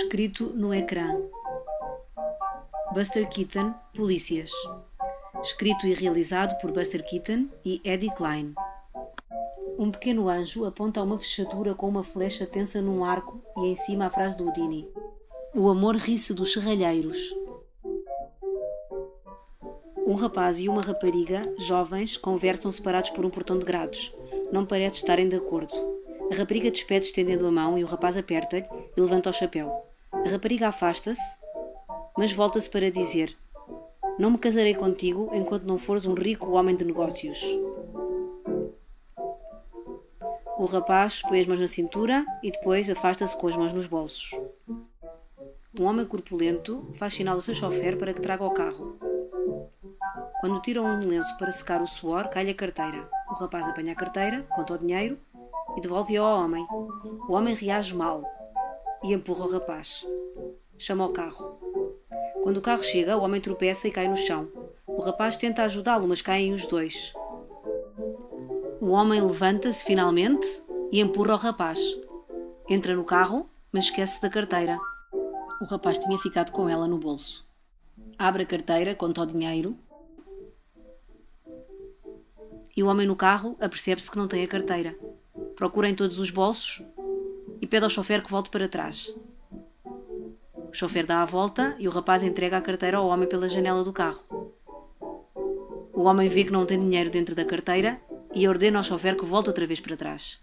Escrito no ecrã. Buster Keaton, Polícias. Escrito e realizado por Buster Keaton e Eddie Klein. Um pequeno anjo aponta uma fechadura com uma flecha tensa num arco e em cima a frase do Houdini. O amor ri-se dos serralheiros. Um rapaz e uma rapariga, jovens, conversam separados por um portão de grados. Não parece estarem de acordo. A rapariga despede estendendo a mão e o rapaz aperta-lhe e levanta o chapéu. A rapariga afasta-se, mas volta-se para dizer: Não me casarei contigo enquanto não fores um rico homem de negócios. O rapaz põe as mãos na cintura e depois afasta-se com as mãos nos bolsos. Um homem corpulento faz sinal ao seu chofer para que traga o carro. Quando tiram um lenço para secar o suor, cai-lhe a carteira. O rapaz apanha a carteira, conta o dinheiro e devolve-a ao homem. O homem reage mal e empurra o rapaz. Chama o carro. Quando o carro chega, o homem tropeça e cai no chão. O rapaz tenta ajudá-lo, mas caem os dois. O homem levanta-se finalmente e empurra o rapaz. Entra no carro, mas esquece da carteira. O rapaz tinha ficado com ela no bolso. Abre a carteira, conta o dinheiro. E o homem no carro apercebe-se que não tem a carteira. Procura em todos os bolsos e pede ao chofer que volte para trás. O chofer dá a volta e o rapaz entrega a carteira ao homem pela janela do carro. O homem vê que não tem dinheiro dentro da carteira e ordena ao chofer que volte outra vez para trás.